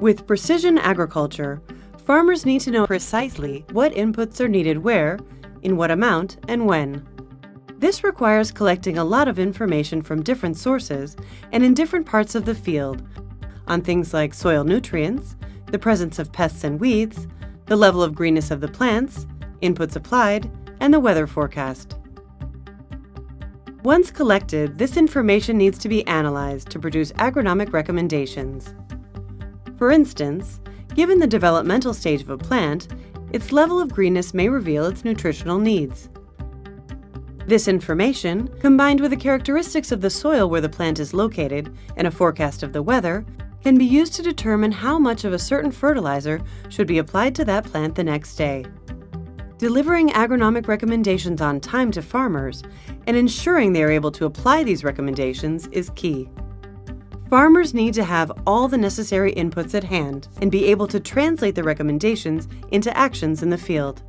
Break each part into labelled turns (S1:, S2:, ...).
S1: With precision agriculture, farmers need to know precisely what inputs are needed where, in what amount, and when. This requires collecting a lot of information from different sources and in different parts of the field on things like soil nutrients, the presence of pests and weeds, the level of greenness of the plants, inputs applied, and the weather forecast. Once collected, this information needs to be analyzed to produce agronomic recommendations. For instance, given the developmental stage of a plant, its level of greenness may reveal its nutritional needs. This information, combined with the characteristics of the soil where the plant is located and a forecast of the weather, can be used to determine how much of a certain fertilizer should be applied to that plant the next day. Delivering agronomic recommendations on time to farmers and ensuring they are able to apply these recommendations is key. Farmers need to have all the necessary inputs at hand and be able to translate the recommendations into actions in the field.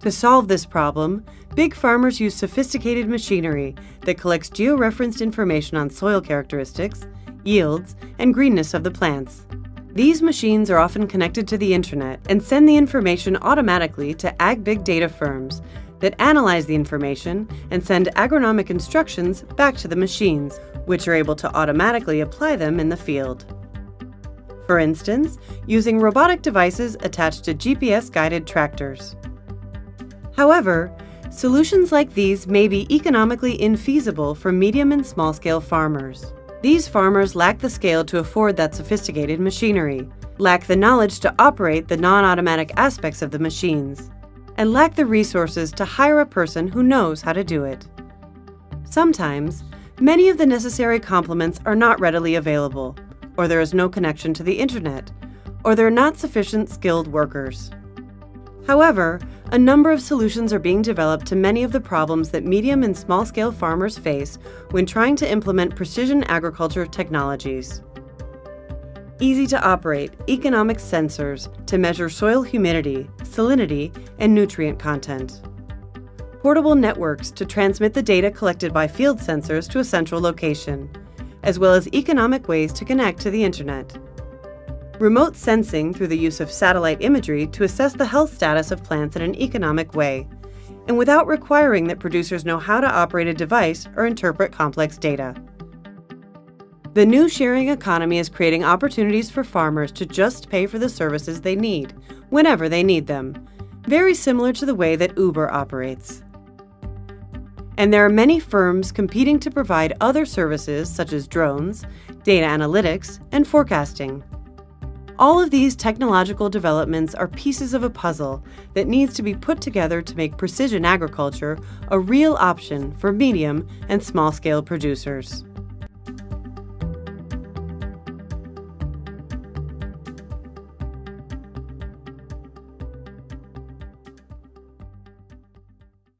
S1: To solve this problem, big farmers use sophisticated machinery that collects georeferenced information on soil characteristics, yields, and greenness of the plants. These machines are often connected to the internet and send the information automatically to ag big data firms that analyze the information and send agronomic instructions back to the machines, which are able to automatically apply them in the field. For instance, using robotic devices attached to GPS-guided tractors. However, solutions like these may be economically infeasible for medium and small-scale farmers. These farmers lack the scale to afford that sophisticated machinery, lack the knowledge to operate the non-automatic aspects of the machines, and lack the resources to hire a person who knows how to do it. Sometimes, many of the necessary complements are not readily available, or there is no connection to the internet, or there are not sufficient skilled workers. However, a number of solutions are being developed to many of the problems that medium and small-scale farmers face when trying to implement precision agriculture technologies. Easy to operate economic sensors to measure soil humidity, salinity, and nutrient content. Portable networks to transmit the data collected by field sensors to a central location, as well as economic ways to connect to the internet remote sensing through the use of satellite imagery to assess the health status of plants in an economic way, and without requiring that producers know how to operate a device or interpret complex data. The new sharing economy is creating opportunities for farmers to just pay for the services they need, whenever they need them, very similar to the way that Uber operates. And there are many firms competing to provide other services such as drones, data analytics, and forecasting. All of these technological developments are pieces of a puzzle that needs to be put together to make precision agriculture a real option for medium and small-scale producers.